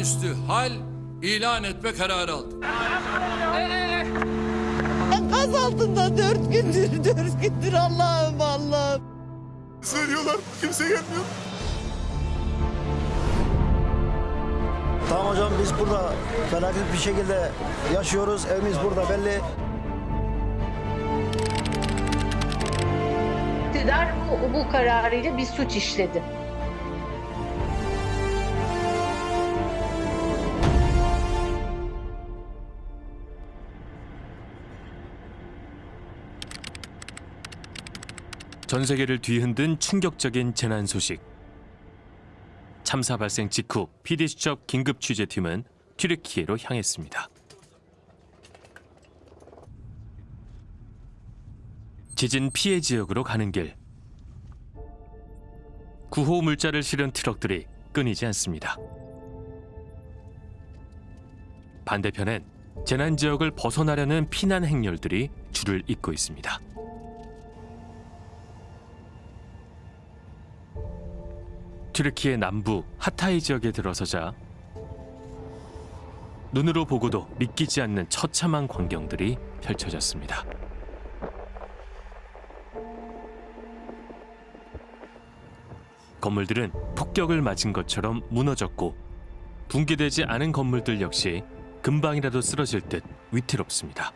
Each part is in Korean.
olağanüstü hal ilan etme kararı aldık. Enkaz altında dört gündür, dört gündür Allah'ım Allah'ım. Söylüyorlar kimse gelmiyor. Tamam hocam biz burada felaket bir şekilde yaşıyoruz. Evimiz burada belli. İktidar bu, bu kararıyla bir suç işledi. 전 세계를 뒤흔든 충격적인 재난 소식. 참사 발생 직후 PD 수첩 긴급 취재팀은 튀르키예로 향했습니다. 지진 피해 지역으로 가는 길. 구호 물자를 실은 트럭들이 끊이지 않습니다. 반대편엔 재난 지역을 벗어나려는 피난 행렬들이 줄을 잇고 있습니다. 튀르키예 남부 하타이 지역에 들어서자 눈으로 보고도 믿기지 않는 처참한 광경들이 펼쳐졌습니다. 건물들은 폭격을 맞은 것처럼 무너졌고 붕괴되지 않은 건물들 역시 금방이라도 쓰러질 듯 위태롭습니다.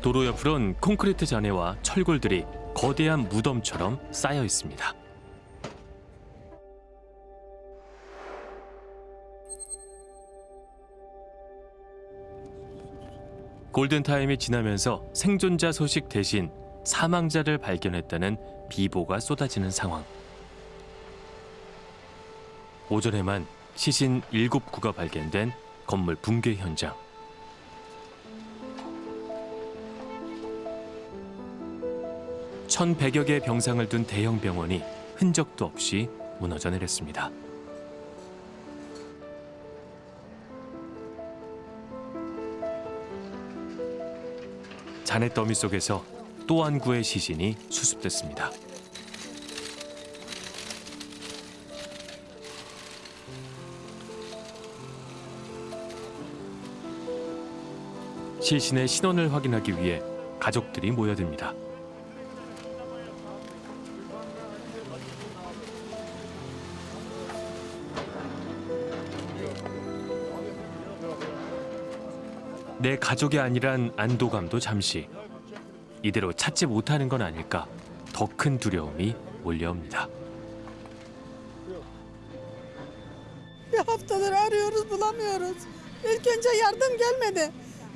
도로 옆으론 콘크리트 잔해와 철골들이 거대한 무덤처럼 쌓여 있습니다. 골든타임이 지나면서 생존자 소식 대신 사망자를 발견했다는 비보가 쏟아지는 상황. 오전에만 시신 7구가 발견된 건물 붕괴 현장. 천백여 개의 병상을 둔 대형 병원이 흔적도 없이 무너져 내렸습니다. 잔해 더미 속에서 또 한 구의 시신이 수습됐습니다. 시신의 신원을 확인하기 위해 가족들이 모여듭니다. 내 가족이 아니란 안도감도 잠시 이대로 찾지 못하는 건 아닐까 더 큰 두려움이 몰려옵니다. Bir haftadır arıyoruz bulamıyoruz. İlk önce yardım gelmedi.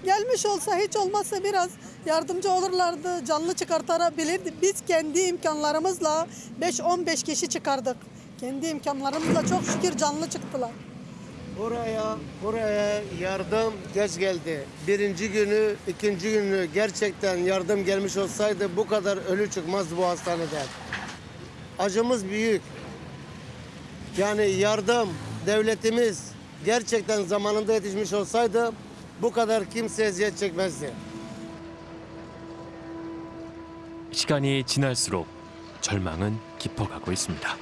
Gelmiş olsa hiç olmazsa biraz yardımcı olurlardı, canlı çıkartabilirdi. Biz kendi imkanlarımızla 5-15 kişi çıkardık. Kendi imkanlarımızla çok şükür canlı çıktılar. Oraya, buraya yardım geç geldi. Birinci günü, ikinci günü gerçekten yardım gelmiş olsaydı bu kadar ölü çıkmazdı bu hastaneden. Acımız büyük. Yani yardım, devletimiz gerçekten zamanında yetişmiş olsaydı bu kadar kimse eziyet çekmezdi. 시간이 지날수록 절망은 깊어가고 있습니다.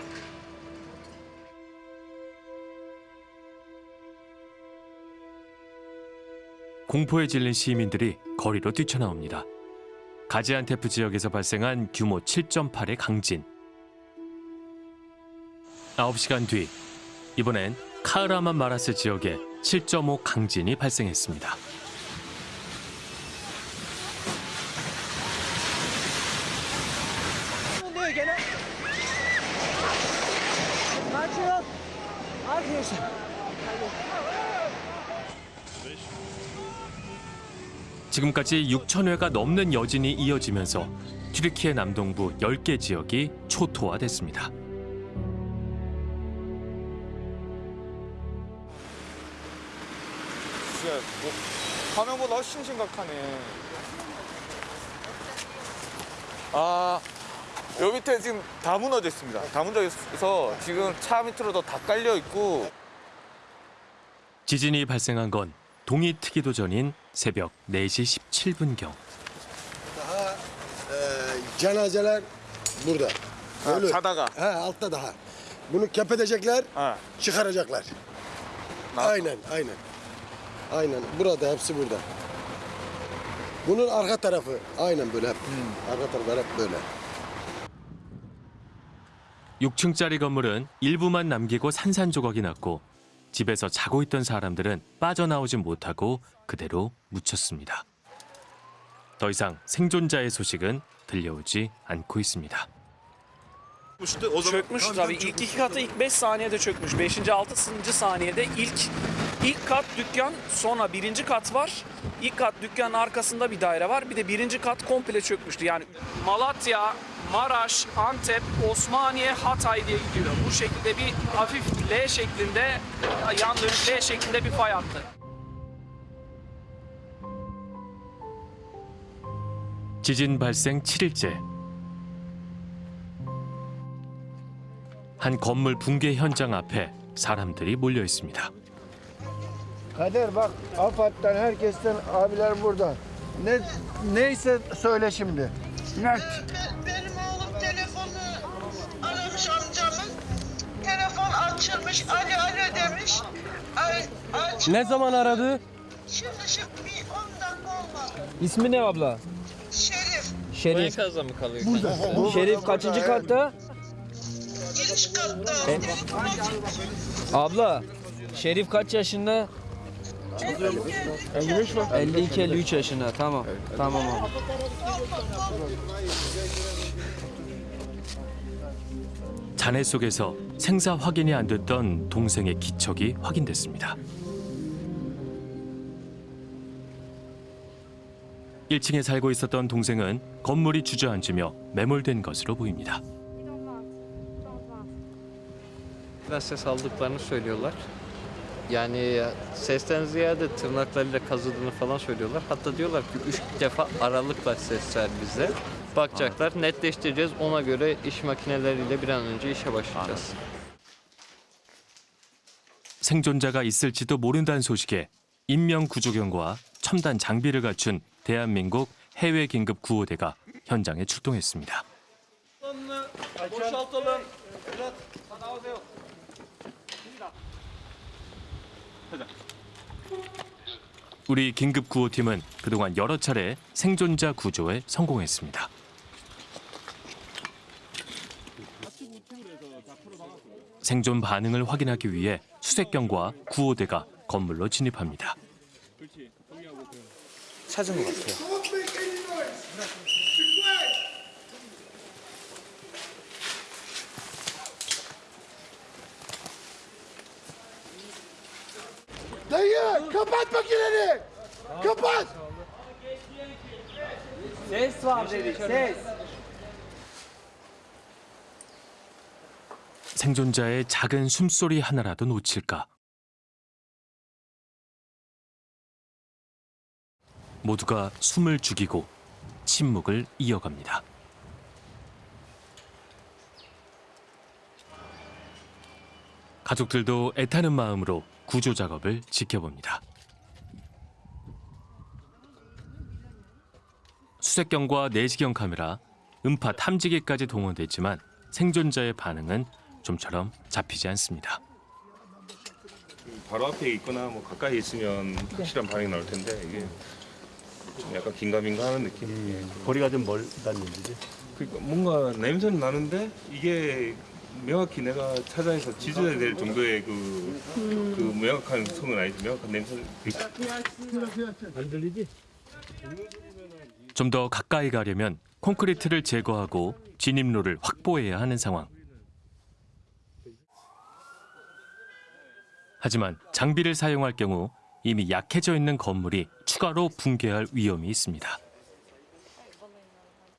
공포에 질린 시민들이 거리로 뛰쳐나옵니다. 가지안테프 지역에서 발생한 규모 7.8의 강진. 9시간 뒤 이번엔 카흐라만 마라스 지역에 7.5 강진이 발생했습니다. 지금까지 6천 회가 넘는 여진이 이어지면서 튀르키예 남동부 10개 지역이 초토화됐습니다. 진짜 뭐, 화면보다 훨씬 심각하네. 아 여기 밑에 지금 다 무너져 있습니다. 다 무너져 있어서 지금 차 밑으로도 다 깔려 있고 지진이 발생한 건 동이 트기도 전인 새벽 4시 17분경. cenazeler burada. 아, Ölü. 자다가 He altta daha. Bunu kepedecekler, Ha. çıkaracaklar. Nasıl? Aynen, aynen. Aynen. Burada, hepsi burada. Bunun arka tarafı aynen böyle hep. Arka tarafı hep böyle. 6층짜리 건물은 일부만 남기고 산산조각이 났고 집에서 자고 있던 사람들은 빠져나오지 못하고 그대로 묻혔습니다. 더 이상 생존자의 소식은 들려오지 않고 있습니다. Çökmüş tabii. İlk iki katı ilk 5 saniyede çökmüş. 5. 6. saniyede ilk ilk kat dükkan sonra birinci kat var. İlk kat dükkanın arkasında bir daire var. Bir de birinci kat komple çökmüştü. Yani Malatya, Maraş, Antep, Osmaniye, Hatay diye gidiyor. Bu şekilde bir hafif L şeklinde yan dönük L şeklinde bir fay hattı. 지진 발생 7일째. 한 건물 붕괴 현장 앞에 사람들이 몰려 있습니다. Kader bak AFAD'dan herkesten abiler burada. Ne neyse söyle şimdi. Ne? Benim oğlum telefonu aramış amcamın. Telefon açılmış. Alo alo demiş. Ay, aç. Ne zaman aradı? Şimdi şimdi bir 10 dakika olmadı. İsmi ne abla? Şerif. Şerif. Şerif kaçıncı katta? Giriş katta. E- çıkmış. Abla, Şerif kaç yaşında? 52-53 yaşında. Tamam. Tamam abi. 잔해 속에서 생사 확인이 안 됐던 동생의 기척이 확인됐습니다. 1층에 살고 있었던 동생은 건물이 주저앉으며 매몰된 것으로 보입니다. Söylüyorlar. Yani sesten ziyade tırnaklarıyla kazıdığını falan söylüyorlar. Hatta diyorlar ki üç defa aralıkla ses ver bize. Bakacaklar, netleştireceğiz. Ona göre iş makineleriyle bir an önce işe başlayacağız. 생존자가 있을지도 모른다는 소식에 인명 구조견과 첨단 장비를 갖춘 대한민국 해외 긴급 구호대가 현장에 출동했습니다. 우리 긴급 구호팀은 그동안 여러 차례 생존자 구조에 성공했습니다. 생존 반응을 확인하기 위해 수색견과 구호대가 건물로 진입합니다. 찾은 것 같아요. Dayı kapat makineni. Kapat. Ses var dedi, ses. 생존자의 작은 숨소리 하나라도 놓칠까. 모두가 숨을 죽이고 침묵을 이어갑니다. 가족들도 애타는 마음으로 구조 작업을 지켜봅니다. 수색경과 내시경 카메라, 음파 탐지기까지 동원됐지만 생존자의 반응은 좀처럼 잡히지 않습니다. 바로 앞에 있거나 뭐 가까이 있으면 확실한 반응이 나올 텐데 이게 좀 약간 긴가민가 하는 느낌. 예. 거리가 좀 멀다는 얘기지. 그러니까 뭔가 냄새는 나는데 이게 명확히 내가 찾아내서 지져야 될 정도의 그, 그 명확한 성은 아니지 명확한 냄새는 안 들리지? 좀 더 가까이 가려면 콘크리트를 제거하고 진입로를 확보해야 하는 상황. 하지만 장비를 사용할 경우 이미 약해져 있는 건물이 추가로 붕괴할 위험이 있습니다.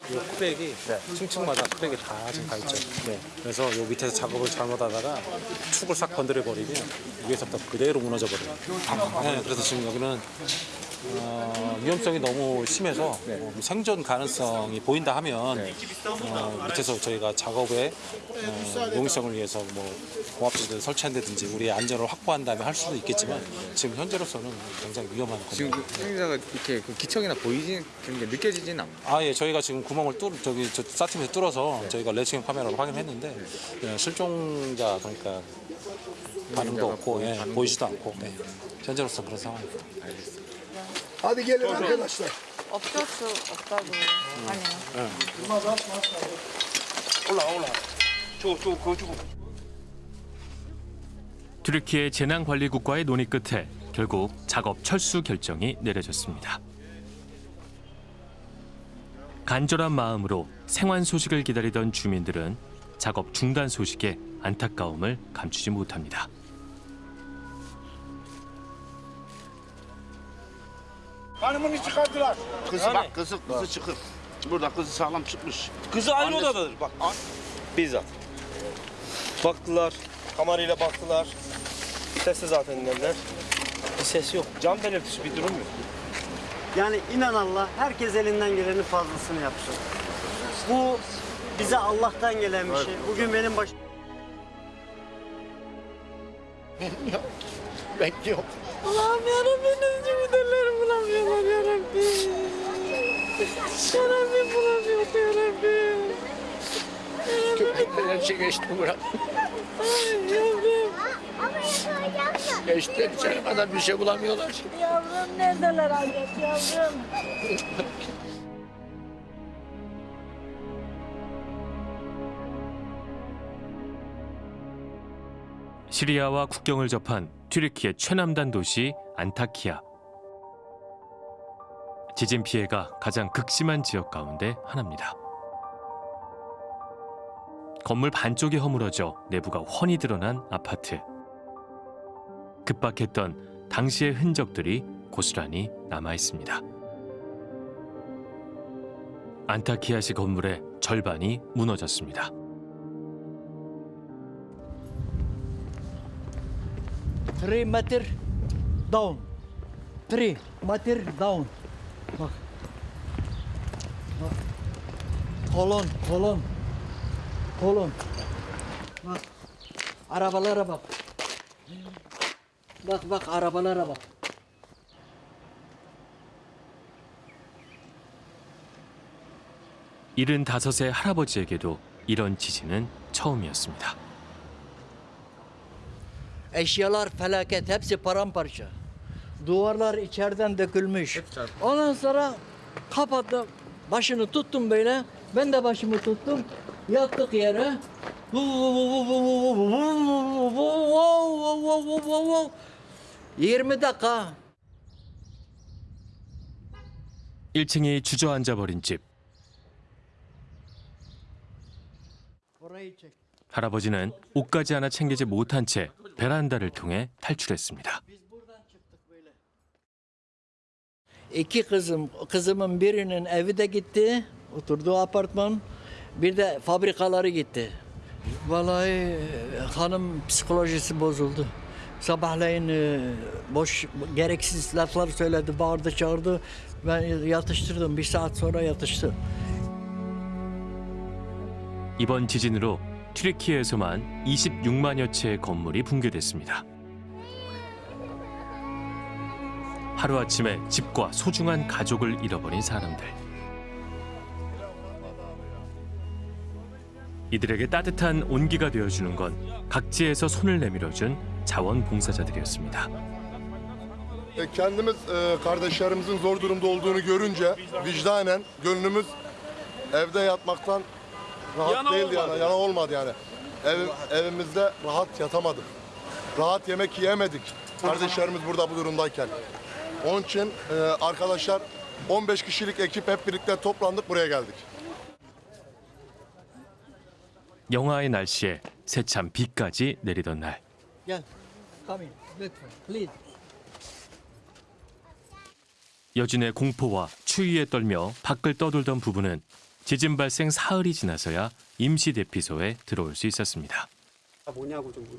이 크랙이 층층마다 크랙이 다 지금 가 있죠. 네. 그래서 요 밑에서 작업을 잘못하다가 축을 싹 건드려 버리면 위에서부터 그대로 무너져 버려요. 네, 그래서 지금 여기는 어, 위험성이 너무 심해서 어, 생존 가능성이 보인다 하면 어, 밑에서 저희가 작업에 어, 용이성을 위해서 뭐 공합지대를 설치한다든지 우리의 안전을 확보한 다음에 할 수도 있겠지만 지금 현재로서는 굉장히 위험한 지금 겁니다. 그 행자가 이렇게 그 기척이나 보이진 그런 게 느껴지진 않나요? 아, 예, 저희가 지금 구멍을 뚫, 저기, 저, 사팀에서 뚫어서 저희가 레칭 카메라로 확인했는데, 예, 실종자, 그러니까, 반응도 없고, 예, 보이지도 않고, 네. 현재로서 그런 상황입니다. Hadi gelin arkadaşlar. 없었어 없다고 아니야. 튀르키예 재난관리국과의 논의 끝에 결국 작업 철수 결정이 내려졌습니다. 간절한 마음으로 생환 소식을 기다리던 주민들은 작업 중단 소식에 안타까움을 감추지 못합니다. Hanımını çıkardılar. Kızı bak kızı kızı çıkır. Burada kızı sağlam çıkmış. Kızı aynı Annesi- odadadır bak. Bizzat. Baktılar, kamerayla baktılar. Sessiz zaten dediler. Bir ses yok. Can belirtisi bir durum yok. Yani inan Allah herkes elinden gelenin fazlasını yapsın. Bu bize Allah'tan gelen bir şey. Bugün benim başım Bekliyorum. Allah'ım yarabbim ne cümleleri bulamıyorlar yarabbim. Yarabbim bulamıyor yarabbim. Köpekler her şey geçti bırak. Ay yavrum. Geçti içeri kadar bir şey bulamıyorlar. Yavrum neredeler Hazret yavrum? 시리아와 국경을 접한 튀르키예 최남단 도시 안타키아. 지진 피해가 가장 극심한 지역 가운데 하나입니다. 건물 반쪽이 허물어져 내부가 훤히 드러난 아파트. 급박했던 당시의 흔적들이 고스란히 남아 있습니다. 안타키아시 건물의 절반이 무너졌습니다. Three meter down. Three meter down. Bak. Bak. Kolon, kolon. Kolon. Bak. Arabalara bak. Bak bak arabalara bak. 일흔 다섯의 할아버지에게도 이런 지진은 처음이었습니다. Eşyalar felaket, hepsi paramparça. Duvarlar içeriden dökülmüş. Ondan sonra kapattım, başını tuttum böyle. Ben de başımı tuttum, yattık yere. 20 dakika 1층이 주저앉아 버린 집. Orayı çek. 할아버지는 옷까지 하나 챙기지 못한 채 베란다를 통해 탈출했습니다. İki kızım, kızımın birinin evi de gitti, oturduğu apartman. Bir de fabrikaları gitti. Vallahi e, hanım psikolojisi bozuldu. Sabahleyin e, boş, gereksiz laflar söyledi, bağırdı, çağırdı. Ben yatıştırdım, bir saat sonra yatıştı. 이번 지진으로 튀르키예에서만 26만여 채의 건물이 붕괴됐습니다. 하루아침에 집과 소중한 가족을 잃어버린 사람들. 이들에게 따뜻한 온기가 되어주는 건 각지에서 손을 내밀어준 자원봉사자들이었습니다. E, e, rahat Yana değildi olmadı. yani. Yana olmadı yani. Ev, evimizde rahat yatamadık. Rahat yemek yiyemedik. Kardeşlerimiz burada bu durumdayken. Onun için e, arkadaşlar 15 kişilik ekip hep birlikte toplandık buraya geldik. 영하의 날씨에 새참 비까지 내리던 날. Gel, come in, lütfen, please. 여진의 공포와 추위에 떨며 밖을 떠돌던 부부는 지진 발생 사흘이 지나서야 임시 대피소에 들어올 수 있었습니다.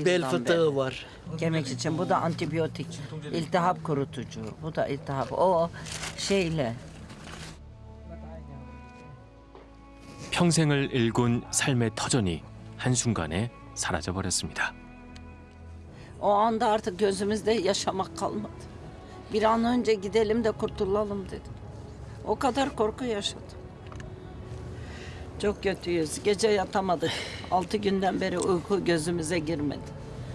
Bel fıtığı var. Kemik için bu da antibiyotik. İltihap kurutucu. Bu da iltihap. O şeyle 평생을 일군 삶의 터전이 한순간에 사라져 버렸습니다. o anda artık gözümüzde yaşamak kalmadı. Bir an önce gidelim de kurtulalım dedim. O kadar korku yaşadım. Çok kötüyüz. Gece yatamadık. Altı günden beri uyku gözümüze girmedi.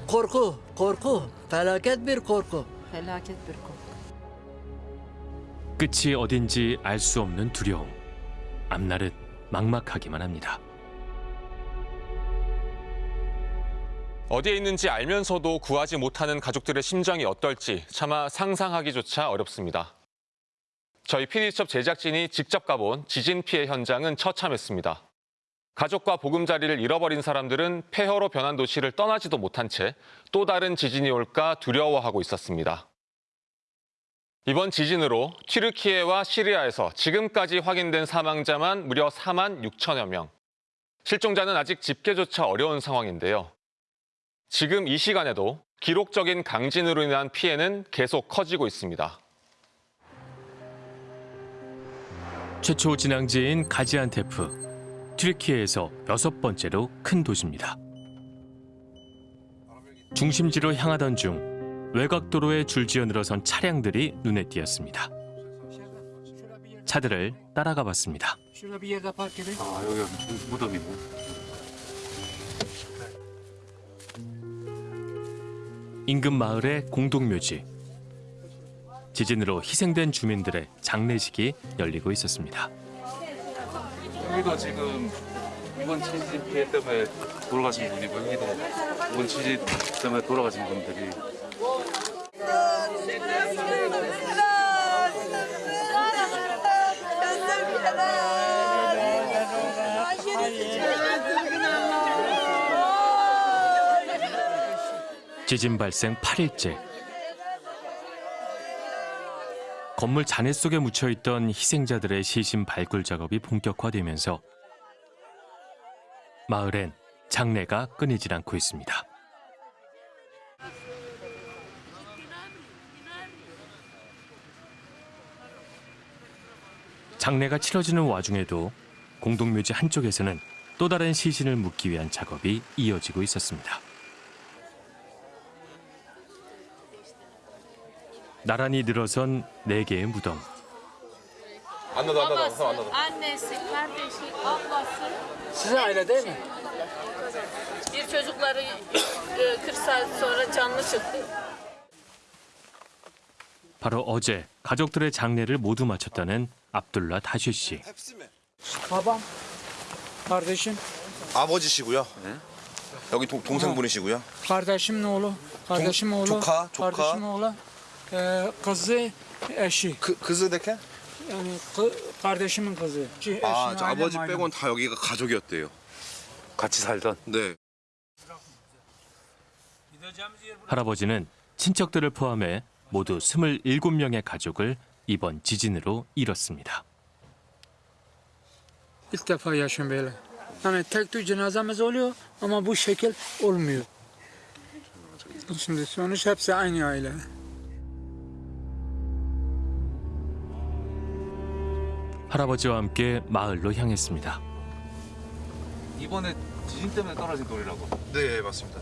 Korku, korku. Felaket bir korku. Felaket bir korku. 끝이 어딘지 알 수 없는 두려움. 앞날은 막막하기만 합니다. 어디에 있는지 알면서도 구하지 못하는 가족들의 심정이 어떨지 차마 상상하기조차 어렵습니다. 저희 PD수첩 제작진이 직접 가본 지진 피해 현장은 처참했습니다. 가족과 보금자리를 잃어버린 사람들은 폐허로 변한 도시를 떠나지도 못한 채 또 다른 지진이 올까 두려워하고 있었습니다. 이번 지진으로 튀르키예와 시리아에서 지금까지 확인된 사망자만 무려 4만 6천여 명. 실종자는 아직 집계조차 어려운 상황인데요. 지금 이 시간에도 기록적인 강진으로 인한 피해는 계속 커지고 있습니다. 최초 진앙지인 가지안테프, 튀르키예에서 여섯 번째로 큰 도시입니다. 중심지로 향하던 중 외곽도로에 줄지어 늘어선 차량들이 눈에 띄었습니다. 차들을 따라가 봤습니다. 아 여기가 무덤이네. 인근 마을의 공동묘지. 지진으로 희생된 주민들의 장례식이 열리고 있었습니다. 여기도 지금 이번 지진 피해 때문에 돌아가신 분이고 여기도 이번 지진 때문에 돌아가신 분들이 지진 발생 8일째. 건물 잔해 속에 묻혀 있던 희생자들의 시신 발굴 작업이 본격화되면서 마을엔 장례가 끊이질 않고 있습니다. 장례가 치러지는 와중에도 공동묘지 한쪽에서는 또 다른 시신을 묻기 위한 작업이 이어지고 있었습니다. 나란히 늘어선 네 개의 무덤. 안나도 안나도 안나도. annesi, kardeşi, ablası. Sizin aile değil mi? Bir çocukları e, 40 saat sonra canlı çıktı. 바로 어제 가족들의 장례를 모두 마쳤다는 압둘라 다쉬 씨. Babam, kardeşim, 아버지시고요. 여기 동, 동생분이시고요. oğlu, kardeşim oğlu, 조카, 조카. kardeşim oğlu, e, kızı, eşi. 그 그즈 데케? Yani kı, kardeşimin kızı. 아, 저 아버지 ailem. 빼곤 다 여기가 가족이었대요. 같이 살던. 네. 할아버지는 친척들을 포함해 모두 27명의 가족을 이번 지진으로 잃었습니다. İlk defa yaşıyorum böyle. Yani tek tük cenazemiz oluyor ama bu şekil olmuyor. Şimdi sonuç hepsi aynı aile. 할아버지와 함께 마을로 향했습니다. 이번에 지진 때문에 떨어진 돌이라고. 네, 맞습니다.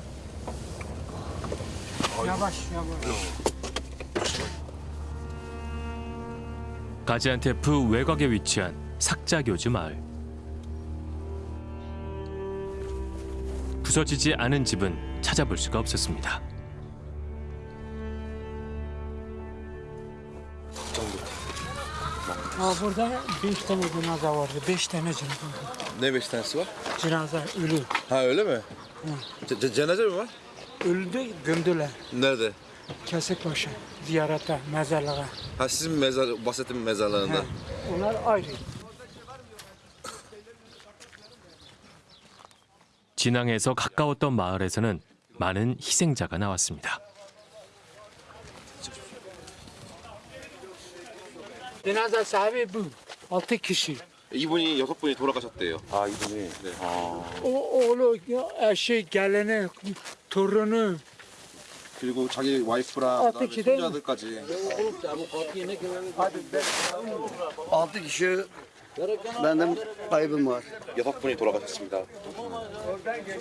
Yavaş yavaş. 가지안테프 외곽에 위치한 삭자교즈 마을. 부서지지 않은 집은 찾아볼 수가 없었습니다. Ha, burada beş tane cenaze vardı. Beş tane cenaze. Ne beş tanesi var? Cenaze ölü. Ha öyle mi? Ce- ce- cenaze mi var? Öldü gömdüler. Nerede? Kesikbaşı ziyarete, mezarlığa. Ha sizin mezar, bahsettiğim mezarlarında. Onlar ayrı. 진앙에서 가까웠던 마을에서는 많은 희생자가 나왔습니다. Cenaze sahibi bu. Altı kişi. 이분이 여섯 분이 돌아가셨대요. 아 이분이. 네. O, oğlu, eşi, geleni, torunu. 그리고 자기 와이프랑 아, 그다음에 그치, 네. 손자들까지. Altı kişi benim kaybım var. 여섯 분이 돌아가셨습니다.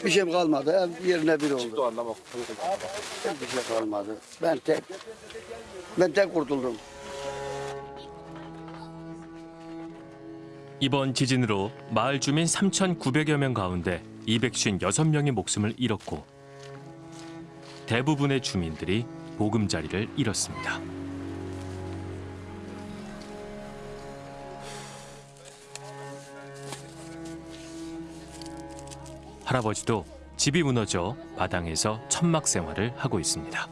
Bir şeyim kalmadı. Ev yerine bir oldu. 집도 안 남았고. Bir şey kalmadı. Ben tek ben tek kurtuldum. 이번 지진으로 마을 주민 3,900여 명 가운데 256명이 목숨을 잃었고 대부분의 주민들이 보금자리를 잃었습니다. 할아버지도 집이 무너져 마당에서 천막 생활을 하고 있습니다.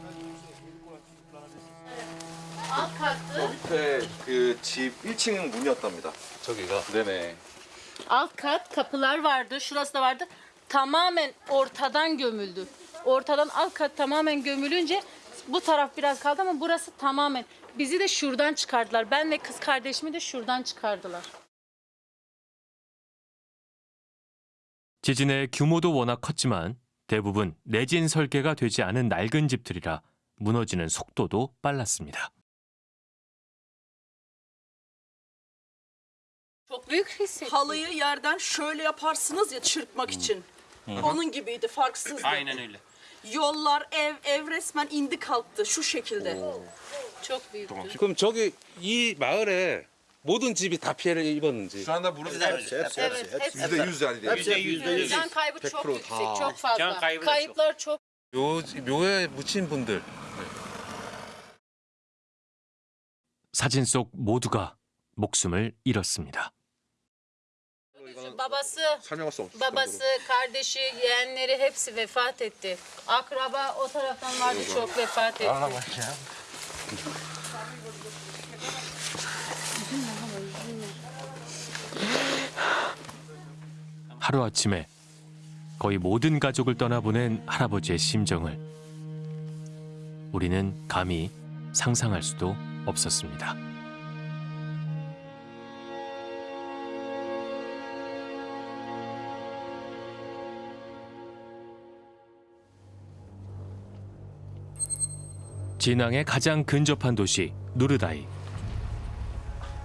밑에 그 집 1층 문이었답니다. 저기가. 네네. Alt kat kapılar vardı. Şurası da vardı. Tamamen ortadan gömüldü. Ortadan alt kat tamamen gömülünce bu taraf biraz kaldı ama burası tamamen. Bizi de şuradan çıkardılar. Ben ve kız kardeşimi de şuradan çıkardılar. 지진의 규모도 워낙 컸지만 대부분 내진 설계가 되지 않은 낡은 집들이라 무너지는 속도도 빨랐습니다. Büyük hissettim. Halıyı yerden şöyle yaparsınız ya çırpmak için. Onun gibiydi farksızdı. Aynen öyle. Yollar, ev, ev resmen indi kalktı şu şekilde. Çok büyüktü. 그럼 저기 이 마을에 모든 집이 다 피해를 입었는지. Şu anda burası Hepsi, hepsi, Evet, hepsi. yüzde yüz yani. Hepsi yüzde yüz. Can kaybı çok 100% yüksek, 다. çok fazla. Can kaybı da Kayıplar çok. 묘, 묘에 묻힌 분들. 사진 속 모두가 목숨을 잃었습니다. Babası, 없을 babası, kardeşi, yeğenleri hepsi vefat etti. Akraba o taraftan vardı çok vefat etti. 하루아침에 거의 모든 가족을 떠나보낸 할아버지의 심정을 우리는 감히 상상할 수도 없었습니다. 진앙의 가장 근접한 도시 누르다이.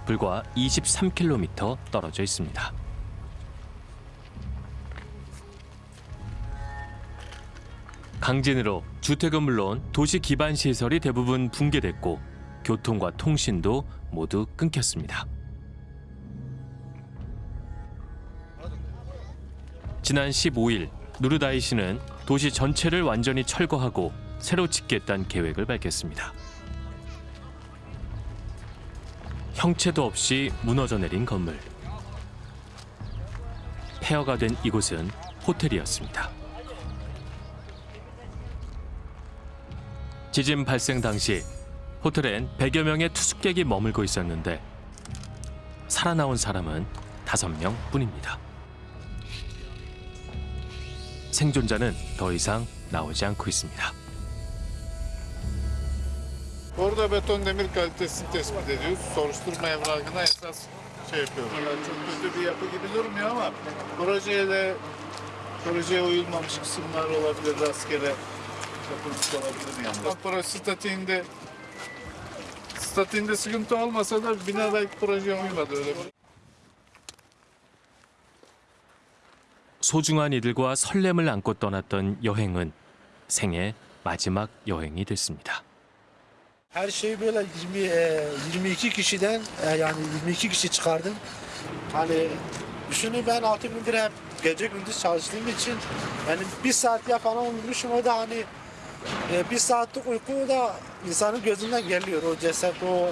불과 23km 떨어져 있습니다. 강진으로 주택은 물론 도시 기반 시설이 대부분 붕괴됐고 교통과 통신도 모두 끊겼습니다. 지난 15일 누르다이 시는 도시 전체를 완전히 철거하고 새로 짓겠다는 계획을 밝혔습니다. 형체도 없이 무너져 내린 건물. 폐허가 된 이곳은 호텔이었습니다. 지진 발생 당시 호텔엔 100여 명의 투숙객이 머물고 있었는데 살아나온 사람은 5명 뿐입니다. 생존자는 더 이상 나오지 않고 있습니다. Orada beton demir kalitesini tespit ediyoruz. Soruşturma evrakına esas şey yapıyoruz. Yani çok kötü bir yapı gibi durmuyor ama projeye de projeye uyulmamış kısımlar olabilir. Rastgele yapılmış olabilir yani. Ama Proje statiğinde statiğinde sıkıntı olmasa da bina belki projeye uymadı öyle bir. 소중한 이들과 설렘을 안고 떠났던 여행은 생애 마지막 여행이 됐습니다. Her şeyi böyle 20, e, 22 kişiden e, yani 22 kişi çıkardım. Hani düşünün ben 6 gündür hep gece gündüz çalıştığım için yani bir saat falan uyumuşum o da hani e, bir saatlik uyku da insanın gözünden geliyor o ceset o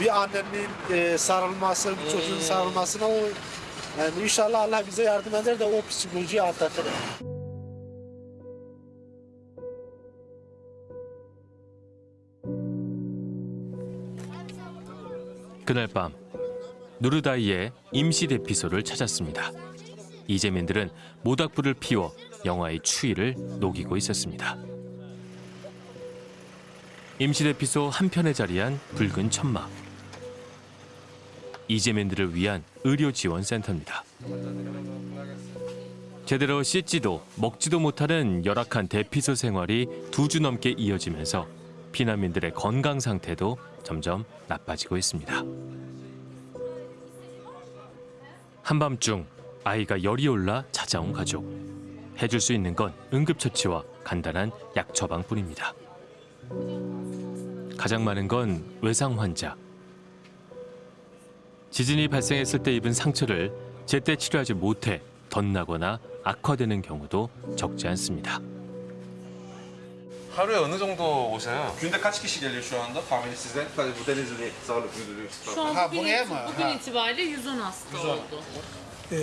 bir annenin e, sarılması, bir çocuğun sarılmasına o yani inşallah Allah bize yardım eder de o psikolojiyi atlatır. 그날 밤 누르다이의 임시 대피소를 찾았습니다. 이재민들은 모닥불을 피워 영화의 추위를 녹이고 있었습니다. 임시 대피소 한편에 자리한 붉은 천막. 이재민들을 위한 의료 지원 센터입니다. 제대로 씻지도 먹지도 못하는 열악한 대피소 생활이 두 주 넘게 이어지면서 피난민들의 건강 상태도 점점 나빠지고 있습니다. 한밤중 아이가 열이 올라 찾아온 가족. 해줄 수 있는 건 응급처치와 간단한 약 처방뿐입니다. 가장 많은 건 외상 환자. 지진이 발생했을 때 입은 상처를 제때 치료하지 못해 덧나거나 악화되는 경우도 적지 않습니다. 하루에 어느 정도 오세요? Günde kaç kişi geliyor şu anda tahmini size? Tabii bu Denizli Sağlık Müdürlüğü. Şu an Ha, bugün, buraya mı? bugün Ha. itibariyle 110 hasta oldu. Ee,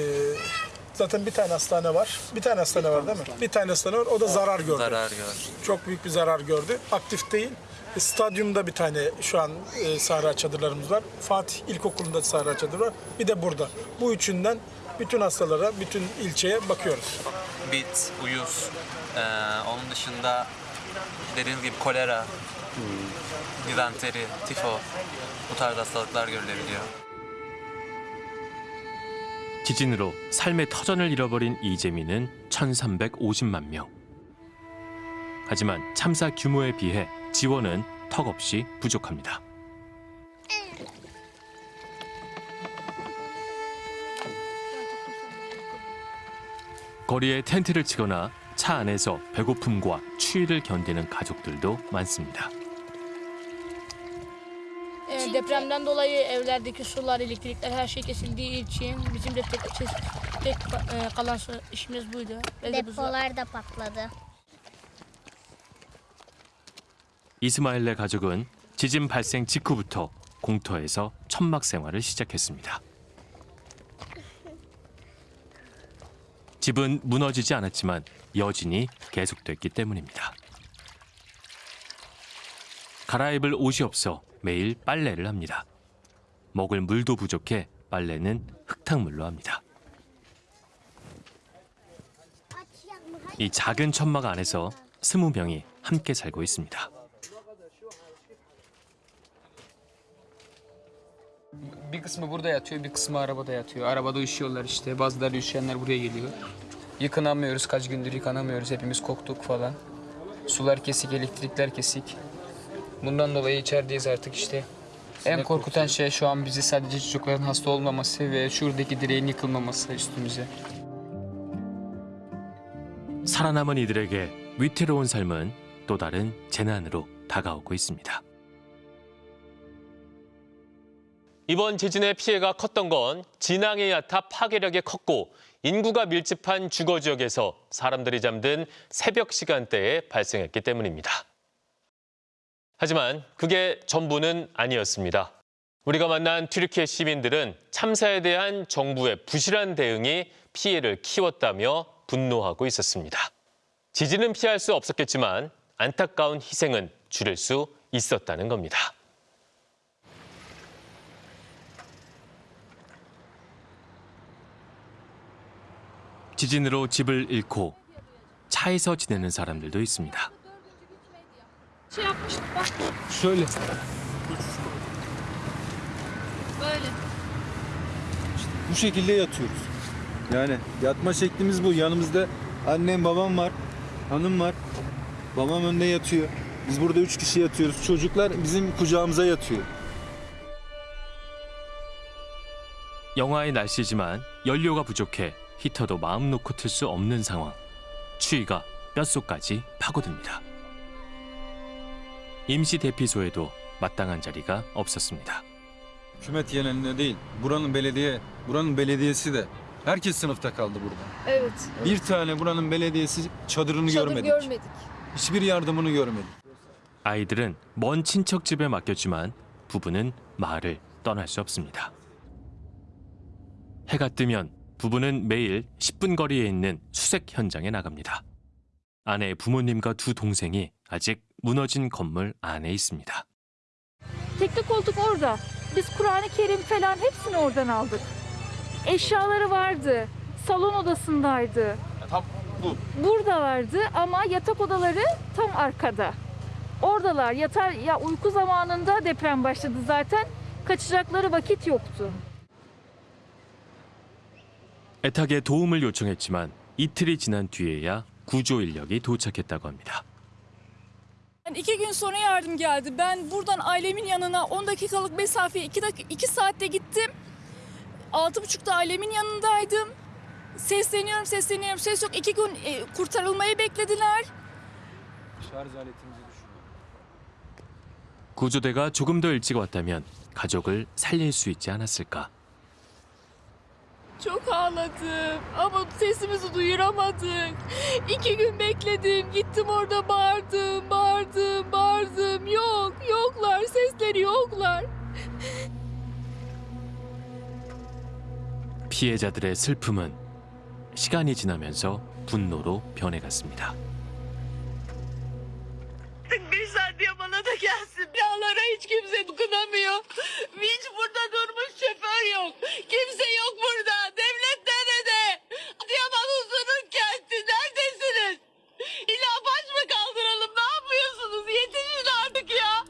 zaten bir tane hastane var. Bir tane hastane var değil mi? Bir tane hastane var. O da zarar gördü. Zarar gördü. Çok büyük bir zarar gördü. Aktif değil. E, Stadyumda bir tane şu an e, sahra çadırlarımız var. Fatih İlkokulu'nda sahra çadır var. Bir de burada. Bu üçünden bütün hastalara, bütün ilçeye bakıyoruz. bit, uyuz, ee, onun dışında dediğiniz gibi kolera, dizanteri, tifo bu tarz hastalıklar görülebiliyor. 지진으로 삶의 터전을 잃어버린 이재민은 1,350만 명. 하지만 참사 규모에 비해 지원은 턱없이 부족합니다. 거리에 텐트를 치거나 차 안에서 배고픔과 추위를 견디는 가족들도 많습니다. Ee, depremden dolayı evlerdeki sular, elektrikler her şey kesildiği için bizim de tek, tek e, kalan su- işimiz buydu. Ve de bu- Depolar da patladı. 이스마일의 가족은 지진 발생 직후부터 공터에서 천막 생활을 시작했습니다. 집은 무너지지 않았지만 여진이 계속됐기 때문입니다. 갈아입을 옷이 없어 매일 빨래를 합니다. 먹을 물도 부족해 빨래는 흙탕물로 합니다. 이 작은 천막 안에서 스무 명이 함께 살고 있습니다. kısmı burada yatıyor, bir kısmı arabada yatıyor. Arabada üşüyorlar işte. Bazıları üşüyenler buraya geliyor. Yıkanamıyoruz, kaç gündür yıkanamıyoruz. Hepimiz koktuk falan. Sular kesik, elektrikler kesik. Bundan dolayı içerideyiz artık işte. En korkutan şey şu an bizi sadece çocukların hasta olmaması ve şuradaki direğin yıkılmaması üstümüze. 살아남은 이들에게 위태로운 삶은 또 다른 재난으로 다가오고 있습니다. 이번 지진의 피해가 컸던 건 진앙의 야타 파괴력이 컸고 인구가 밀집한 주거 지역에서 사람들이 잠든 새벽 시간대에 발생했기 때문입니다. 하지만 그게 전부는 아니었습니다. 우리가 만난 튀르키예 시민들은 참사에 대한 정부의 부실한 대응이 피해를 키웠다며 분노하고 있었습니다. 지진은 피할 수 없었겠지만 안타까운 희생은 줄일 수 있었다는 겁니다. 지진으로 집을 잃고 차에서 지내는 사람들도 있습니다. Şöyle. böyle. Bu şekilde yatıyoruz. Yani yatma şeklimiz bu. Yanımızda annem babam var, hanım var. Babam önde yatıyor. Biz burada üç kişi yatıyoruz. Çocuklar bizim kucağımıza yatıyor. 영하의 날씨지만 연료가 부족해 히터도 마음 놓고 틀 수 없는 상황. 추위가 뼛속까지 파고듭니다. 임시 대피소에도 마땅한 자리가 없었습니다. Hükümet genelinde değil. Buranın belediye, buranın belediyesi de herkes sınıfta kaldı burada. Evet. Bir tane buranın belediyesi çadırını Çadır görmedik. görmedik. Hiçbir yardımını görmedik. 아이들은 먼 친척 집에 맡겼지만 부부는 마을을 떠날 수 없습니다. 해가 뜨면 부부는 매일 10분 거리에 있는 수색 현장에 나갑니다. 아내 부모님과 두 동생이 아직 무너진 건물 안에 있습니다. Tekli koltuk orada. Biz Kur'an-ı Kerim falan hepsini oradan aldık. Eşyaları vardı. Salon odasındaydı. Tam bu. Burada vardı ama yatak odaları tam arkada. Oradalar. Yatar ya uyku zamanında deprem başladı zaten. Kaçacakları vakit yoktu. 애타게 도움을 요청했지만 이틀이 지난 뒤에야 구조 인력이 doçak했다고 합니다. Yani iki gün sonra yardım geldi. Ben buradan ailemin yanına 10 dakikalık mesafeye 2 dakika 2 saatte gittim. Altı buçukta ailemin yanındaydım. Sesleniyorum, sesleniyorum. Ses yok. İki gün e, kurtarılmayı beklediler. Şarj aletimizi düşünüyorum. 구조대가 조금 더 일찍 왔다면 가족을 살릴 수 있지 않았을까? Çok ağladım ama sesimizi duyuramadık. İki gün bekledim. Gittim orada bağırdım, bağırdım, bağırdım. Yok, yoklar. Sesleri yoklar. 피해자들의 슬픔은 시간이 지나면서 분노로 변해갔습니다. Bir saat diye bana da gelsin. Binalara hiç kimse dokunamıyor. Hiç burada durmuş şoför yok. Kimse yok burada. Devlet nerede? Adıyaman Uzun'un kenti. Neredesiniz? İlla baş mı kaldıralım? Ne yapıyorsunuz? Yetişin artık ya.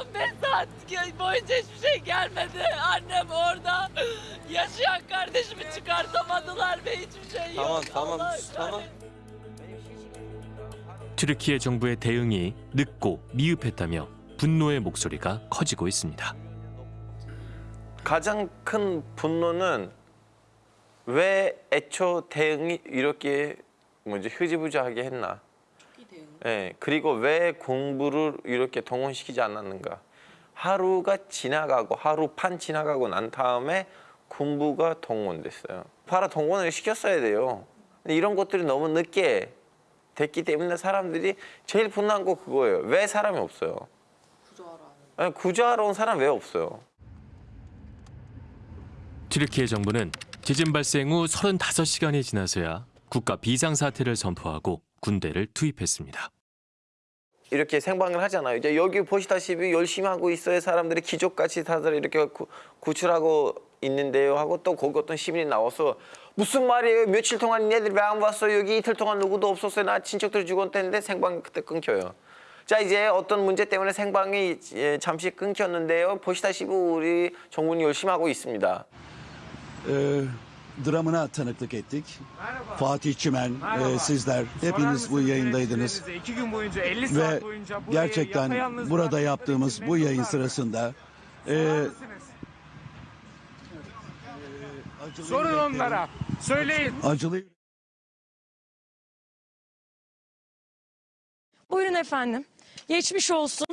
15 saat boyunca hiçbir şey gelmedi. Annem orada. Yaşayan kardeşimi çıkartamadılar ve hiçbir şey yok. Tamam tamam Allah tamam. 튀르키예 정부의 대응이 늦고 미흡했다며 분노의 목소리가 커지고 있습니다. 가장 큰 분노는 왜 애초 대응이 이렇게 뭐지 흐지부지하게 했나? 예, 그리고 왜 공부를 이렇게 동원시키지 않았는가? 하루가 지나가고 하루 반 지나가고 난 다음에 군부가 동원됐어요. 바로 동원을 시켰어야 돼요. 근데 이런 것들이 너무 늦게 됐기 때문에 사람들이 제일 분노한 거 그거예요. 왜 사람이 없어요? 구조하러 구조하러 온 사람 왜 없어요? 튀르키예 정부는 지진 발생 후 35시간이 지나서야 국가 비상사태를 선포하고 군대를 투입했습니다. 이렇게 생방을 하잖아요. 이제 여기 보시다시피 열심히 하고 있어요. 사람들이 기적같이 다들 이렇게 구, 구출하고 있는데요. 하고 또 거기 어떤 시민이 나와서 무슨 말이에요? 며칠 동안 얘들 왜 안 왔어? 여기 이틀 동안 누구도 없었어요. 나 친척들 죽었는데 생방이 그때 끊겨요. 자 이제 어떤 문제 때문에 생방이 예, 잠시 끊겼는데요. 보시다시피 우리 정부는 열심히 하고 있습니다. Ee, dramına tanıklık ettik. Fatih Çimen, e, sizler hepiniz bu yayındaydınız. İki gün boyunca 50 Ve saat boyunca bu gerçekten burada yaptığımız bu yayın sırasında e, Sorun onlara. Söyleyin. acılı Buyurun efendim. Geçmiş olsun.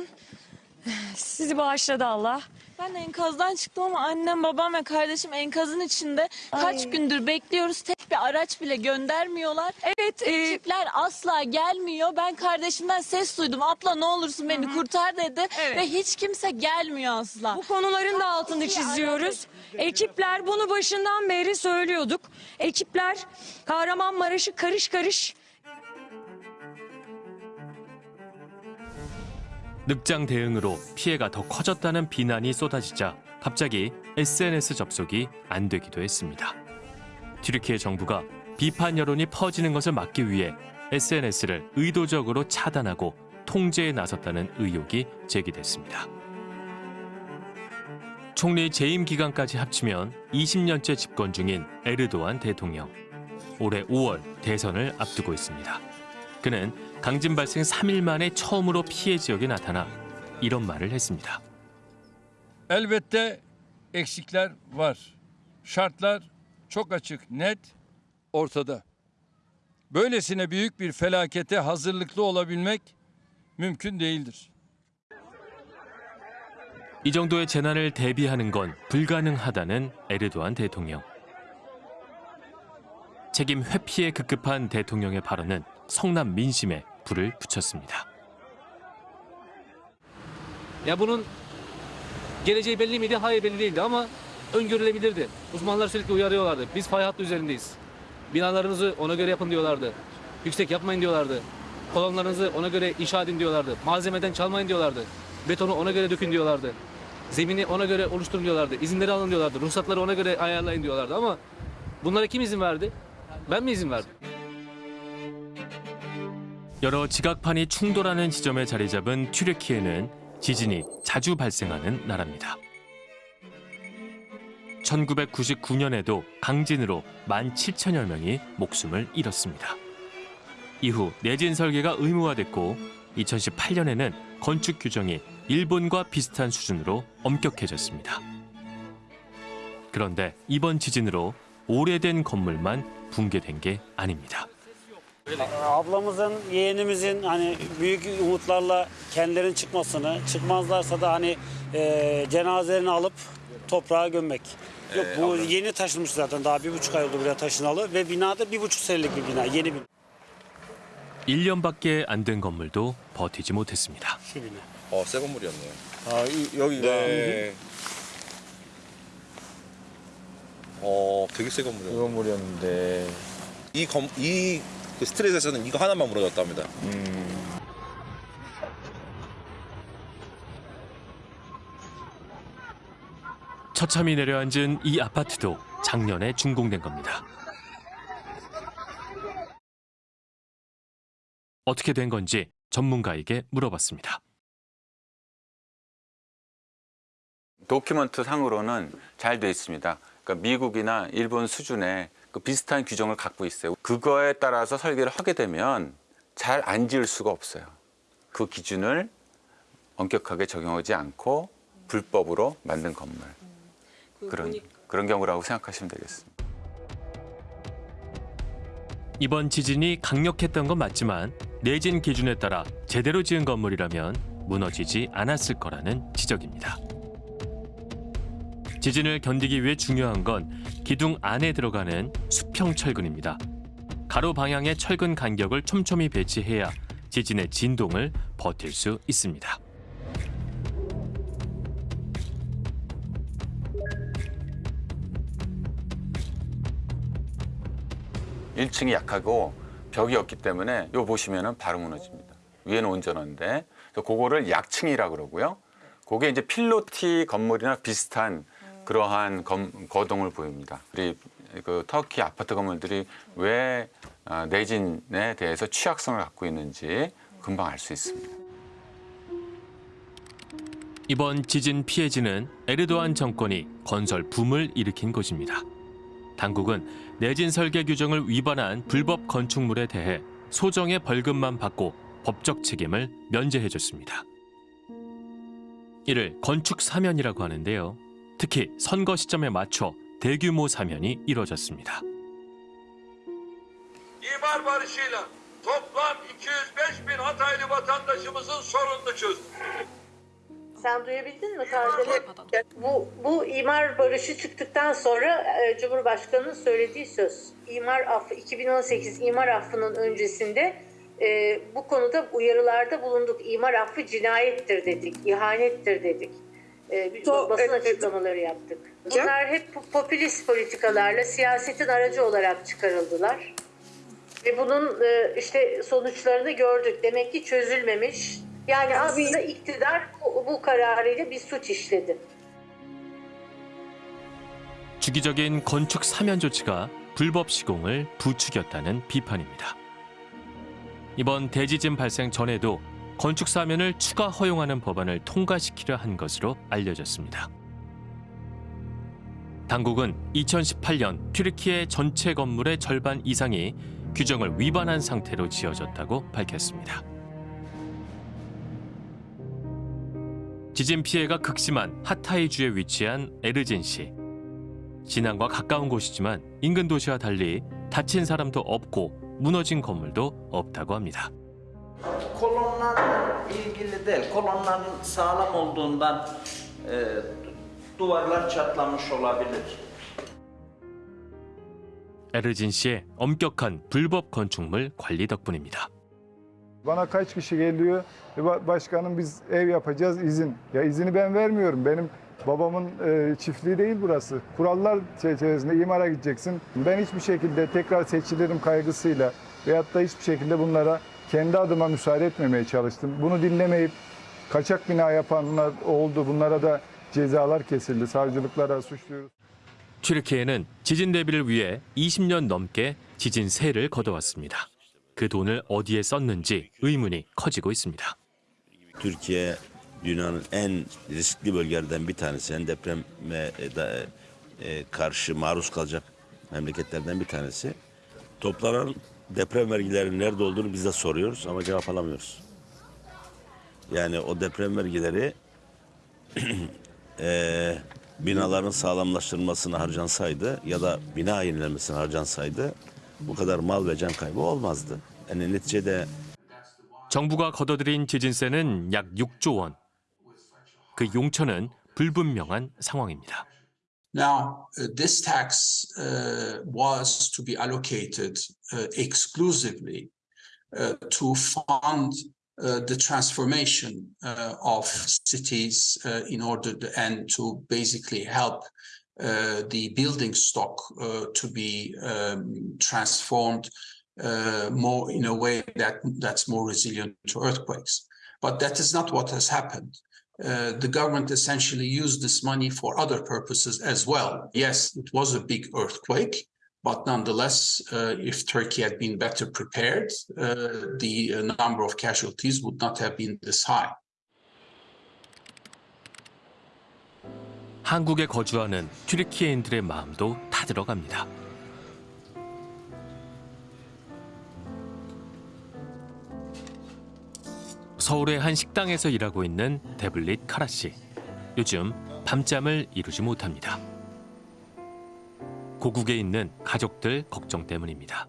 Sizi bağışladı Allah. Ben enkazdan çıktım ama annem, babam ve kardeşim enkazın içinde. Kaç gündür bekliyoruz Tek bir araç bile göndermiyorlar. Evet. e, Ekipler asla gelmiyor. Ben kardeşimden ses duydum. Abla ne olursun beni kurtar dedi. Evet. Ve hiç kimse gelmiyor asla. Bu konuların da altını İyi çiziyoruz. Ekipler bunu başından beri söylüyorduk. Ekipler Kahramanmaraş'ı karış karış 늑장 대응으로 피해가 더 커졌다는 비난이 쏟아지자 갑자기 SNS 접속이 안 되기도 했습니다. 튀르키예 정부가 비판 여론이 퍼지는 것을 막기 위해 SNS를 의도적으로 차단하고 통제에 나섰다는 의혹이 제기됐습니다. 총리 재임 기간까지 합치면 20년째 집권 중인 에르도안 대통령. 올해 5월 대선을 앞두고 있습니다. 그는 강진 발생 3일 만에 처음으로 피해 지역에 나타나 이런 말을 했습니다. Elbette var. Şartlar çok açık, net, ortada. Böylesine büyük bir felakete hazırlıklı olabilmek mümkün değildir. 이 정도의 재난을 대비하는 건 불가능하다는 에르도안 대통령. 책임 회피에 급급한 대통령의 발언은 성남 민심에 불을 붙였습니다. Ya bunun geleceği belli miydi? Hayır belli değildi ama öngörülebilirdi. Uzmanlar sürekli uyarıyorlardı. Biz fay hattı üzerindeyiz. Binalarınızı ona göre yapın diyorlardı. Yüksek yapmayın diyorlardı. Kolonlarınızı ona göre inşa edin diyorlardı. Malzemeden çalmayın diyorlardı. Betonu ona göre dökün diyorlardı. Zemini ona göre oluşturun diyorlardı. İzinleri alın diyorlardı. Ruhsatları ona göre ayarlayın diyorlardı ama bunlara kim izin verdi? Ben mi izin verdim? 여러 지각판이 충돌하는 지점에 자리 잡은 튀르키예는 지진이 자주 발생하는 나라입니다. 1999년에도 강진으로 1만 7천여 명이 목숨을 잃었습니다. 이후 내진 설계가 의무화됐고 2018년에는 건축 규정이 일본과 비슷한 수준으로 엄격해졌습니다. 그런데 이번 지진으로 오래된 건물만 붕괴된 게 아닙니다. Ablamızın, yeğenimizin hani büyük umutlarla kendilerinin çıkmasını, çıkmazlarsa da hani e, cenazelerini alıp toprağa gömmek. Yok bu yeni taşınmış zaten daha bir buçuk ay oldu buraya taşınalı ve binada bir buçuk senelik bir bina, yeni bina. 1년밖에 안 된 건물도 버티지 못했습니다. 어, 새 건물이었네요. 아, 이, 여기가. 네. 어, 되게 새 건물이었네요. 새 건물이었는데. 이 건, 이, 그 스트레스에서는 이거 하나만 무너졌답니다. 처참히 내려앉은 이 아파트도 작년에 준공된 겁니다. 어떻게 된 건지 전문가에게 물어봤습니다. 도큐먼트 상으로는 잘 돼 있습니다. 그러니까 미국이나 일본 수준의 그 비슷한 규정을 갖고 있어요. 그거에 따라서 설계를 하게 되면 잘 안 지을 수가 없어요. 그 기준을 엄격하게 적용하지 않고 불법으로 만든 건물. 그런 그런 경우라고 생각하시면 되겠습니다. 이번 지진이 강력했던 건 맞지만 내진 기준에 따라 제대로 지은 건물이라면 무너지지 않았을 거라는 지적입니다. 지진을 견디기 위해 중요한 건 기둥 안에 들어가는 수평 철근입니다. 가로 방향의 철근 간격을 촘촘히 배치해야 지진의 진동을 버틸 수 있습니다. 일층이 약하고 벽이 없기 때문에 요 보시면은 바로 무너집니다. 위에는 온전한데 그거를 약층이라 그러고요. 그게 이제 필로티 건물이나 비슷한 그러한 검- 거동을 보입니다. 그 터키 아파트 건물들이 왜 아, 내진에 대해서 취약성을 갖고 있는지 금방 알 수 있습니다. 이번 지진 피해지는 에르도안 정권이 건설 붐을 일으킨 곳입니다. 당국은 내진 설계 규정을 위반한 불법 건축물에 대해 소정의 벌금만 받고 법적 책임을 면제해줬습니다. 이를 건축 사면이라고 하는데요. 특히 선거 시점에 맞춰 대규모 사면이 이뤄졌습니다. İmar barışıyla toplam 205 bin Hataylı vatandaşımızın sorununu çözdük. Sen duyabildin mi Tarzan'ı? Bu, bu imar barışı çıktıktan sonra e, Cumhurbaşkanı'nın söylediği söz. İmar affı 2018 imar affının öncesinde e, bu konuda uyarılarda bulunduk. İmar affı cinayettir dedik, ihanettir dedik. E, biz So, basın e, açıklamaları yaptık. Bunlar hep po- popülist politikalarla siyasetin aracı olarak çıkarıldılar. Ve bunun e, işte sonuçlarını gördük. Demek ki çözülmemiş. Yani aslında iktidar bu, bu kararıyla bir suç işledi. 주기적인 건축 사면 조치가 불법 시공을 부추겼다는 비판입니다. 이번 대지진 발생 전에도 건축 사면을 추가 허용하는 법안을 통과시키려 한 것으로 알려졌습니다. 당국은 2018년 튀르키예 전체 건물의 절반 이상이 규정을 위반한 상태로 지어졌다고 밝혔습니다. 지진 피해가 극심한 하타이주에 위치한 에르진시. 진앙과 가까운 곳이지만 인근 도시와 달리 다친 사람도 없고 무너진 건물도 없다고 합니다. Kolonlarla ilgili değil. Kolonların sağlam olduğundan e, duvarlar çatlamış olabilir. 에르진시의 엄격한 불법 건축물 관리 덕분입니다. Bana kaç kişi geliyor? E, ba- Başkanım biz ev yapacağız izin. Ya izini ben vermiyorum. Benim babamın e, çiftliği değil burası. Kurallar çerçevesinde imara gideceksin. Ben hiçbir şekilde tekrar seçilirim kaygısıyla veyahut da hiçbir şekilde bunlara kendi adıma müsaade etmemeye çalıştım. Bunu dinlemeyip kaçak bina yapanlar oldu. Bunlara da cezalar kesildi. Savcılıklara suçluyoruz. 튀르키예는 지진 대비를 위해 20년 넘게 지진 세를 걷어왔습니다. 그 돈을 어디에 썼는지 의문이 커지고 있습니다. Türkiye dünyanın en riskli bölgelerden bir tanesi. En depreme da- e, karşı maruz kalacak memleketlerden bir tanesi. Toplanan deprem vergilerinin nerede olduğunu biz de soruyoruz ama cevap alamıyoruz. Yani o deprem vergileri e, binaların sağlamlaştırılmasına harcansaydı ya da bina yenilenmesine harcansaydı bu kadar mal ve can kaybı olmazdı. Yani neticede 정부가 걷어들인 지진세는 약 6조 원. 그 용처는 불분명한 상황입니다. Now, uh, this tax uh, was to be allocated uh, exclusively uh, to fund uh, the transformation uh, of cities uh, in order to, and to basically help uh, the building stock uh, to be um, transformed uh, more in a way that that's more resilient to earthquakes. But that is not what has happened. Uh, the government essentially used this money for other purposes as well. Yes, it was a big earthquake, but nonetheless, uh, if Turkey had been better prepared, uh, the uh, number of casualties would not have been this high. 한국에 거주하는 튀르키예인들의 마음도 타들어갑니다. 서울의 한 식당에서 일하고 있는 데블릿 카라 씨. 요즘 밤잠을 이루지 못합니다. 고국에 있는 가족들 걱정 때문입니다.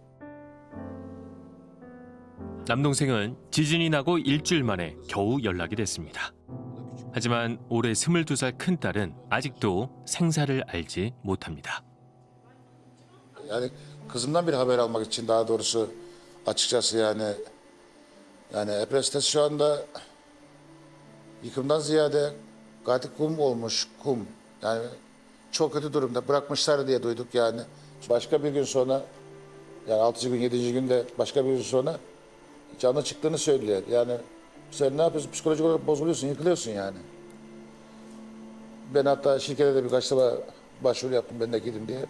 남동생은 지진이 나고 일주일 만에 겨우 연락이 됐습니다. 하지만 올해 22살 큰딸은 아직도 생사를 알지 못합니다. Için daha doğrusu açıkçası yani yani Epres sitesi şu anda yıkımdan ziyade katil kum olmuş kum. Yani çok kötü durumda bırakmışlar diye duyduk yani. Başka bir gün sonra yani 6. gün 7. günde başka bir gün sonra canı çıktığını söylüyor. Yani sen ne yapıyorsun? Psikolojik olarak bozuluyorsun, yıkılıyorsun yani. Ben hatta şirkete de birkaç defa başvuru yaptım ben de gidin diye.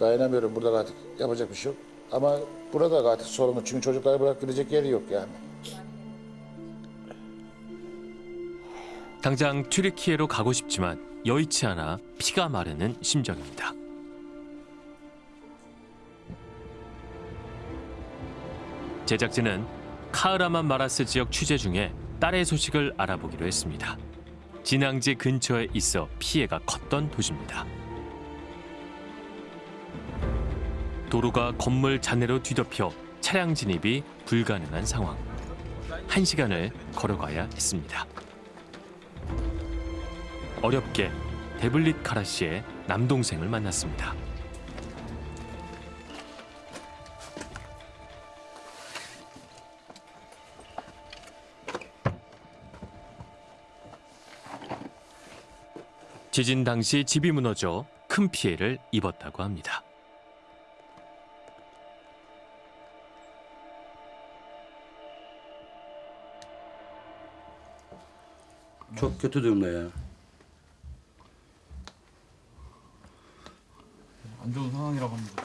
Dayanamıyorum burada artık yapacak bir şey yok. Ama burada artık sorunu çünkü çocukları bırak gidecek yeri yok yani. 당장 튀르키예로 가고 싶지만 여의치 않아 피가 마르는 심정입니다. 제작진은 카흐라만 마라스 지역 취재 중에 딸의 소식을 알아보기로 했습니다. 진앙지 근처에 있어 피해가 컸던 도시입니다. 도로가 건물 잔해로 뒤덮여 차량 진입이 불가능한 상황. 한 시간을 걸어가야 했습니다. 어렵게 데블릿 카라 씨의 남동생을 만났습니다. 지진 당시 집이 무너져 큰 피해를 입었다고 합니다. Kötü durumda ya. 안 좋은 상황이라고 합니다.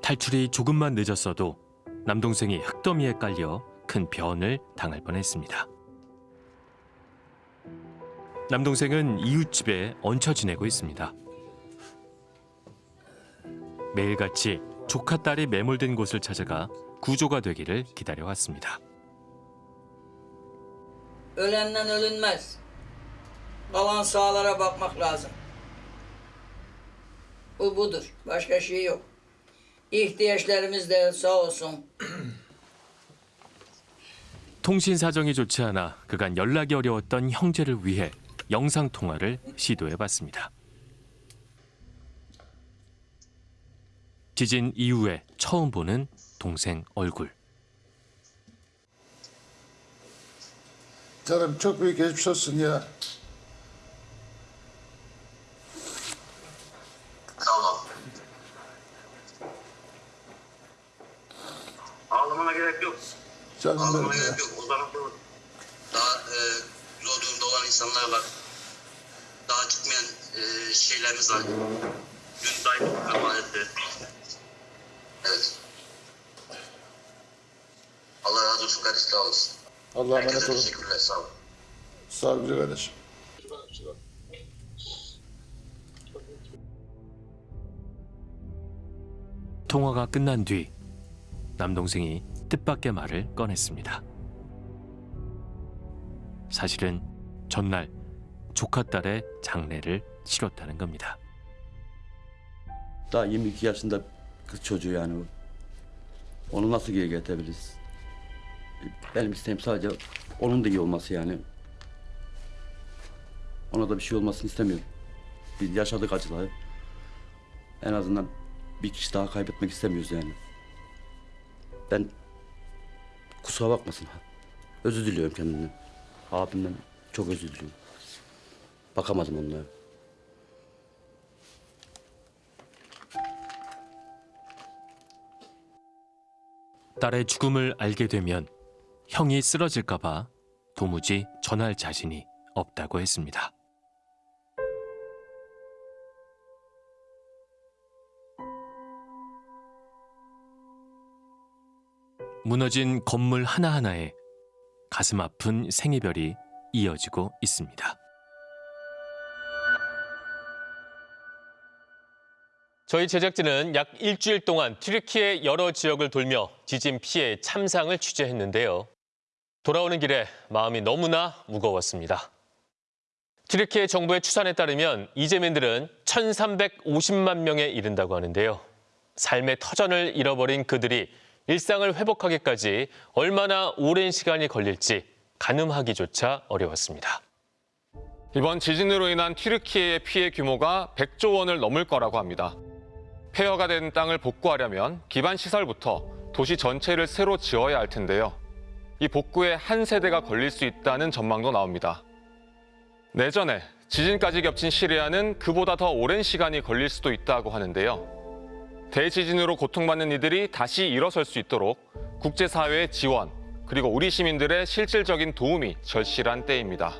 탈출이 조금만 늦었어도 남동생이 흙더미에 깔려 큰 변을 당할 뻔했습니다. 남동생은 이웃집에 얹혀 지내고 있습니다. 매일같이 조카 딸이 매몰된 곳을 찾아가 구조가 되기를 기다려왔습니다. Ölenden ölünmez. Kalan sağlara bakmak lazım. Bu budur. Başka şey yok. İhtiyaçlarımız da sağ olsun. 통신 사정이 좋지 않아 그간 연락이 어려웠던 형제를 위해 영상 통화를 시도해 봤습니다. 지진 이후에 처음 보는 동생 얼굴. Canım çok büyük geçmiş olsun ya. Ağlamana gerek yok. Canım Ağlamana benim ya. gerek yok. O tarafta daha e, zor durumda olan insanlar var. Daha çıkmayan e, şeylerimiz var. Dün dayı kapanette. Evet. Allah razı olsun kardeş sağ olasın. Allah'a emanet Herkese olun. teşekkürler sağ olun. Sağ ol güzel kardeşim. 통화가 끝난 뒤 남동생이 뜻밖의 말을 꺼냈습니다. 사실은 전날 조카 딸의 장례를 치렀다는 겁니다. Daha 22 yaşında kız çocuğu yani bu. Onu nasıl geri getirebiliriz? Benim isteğim sadece onun da iyi olması yani. Ona da bir şey olmasını istemiyorum. Biz yaşadık acıları. En azından bir kişi daha kaybetmek istemiyoruz yani. Ben kusura bakmasın. Özür diliyorum kendimden. Abimden çok özür diliyorum. Bakamadım onlara. 딸의 죽음을 알게 되면 형이 쓰러질까봐 도무지 전할 자신이 없다고 했습니다. 무너진 건물 하나하나에 가슴 아픈 생이별이 이어지고 있습니다. 저희 제작진은 약 일주일 동안 튀르키의 여러 지역을 돌며 지진 피해 참상을 취재했는데요. 돌아오는 길에 마음이 너무나 무거웠습니다. 튀르키예 정부의 추산에 따르면 이재민들은 1,350만 명에 이른다고 하는데요. 삶의 터전을 잃어버린 그들이 일상을 회복하기까지 얼마나 오랜 시간이 걸릴지 가늠하기조차 어려웠습니다. 이번 지진으로 인한 튀르키예의 피해 규모가 100조 원을 넘을 거라고 합니다. 폐허가 된 땅을 복구하려면 기반 시설부터 도시 전체를 새로 지어야 할 텐데요. 이 복구에 한 세대가 걸릴 수 있다는 전망도 나옵니다. 내전에 지진까지 겹친 시리아는 그보다 더 오랜 시간이 걸릴 수도 있다고 하는데요. 대지진으로 고통받는 이들이 다시 일어설 수 있도록 국제사회의 지원, 그리고 우리 시민들의 실질적인 도움이 절실한 때입니다.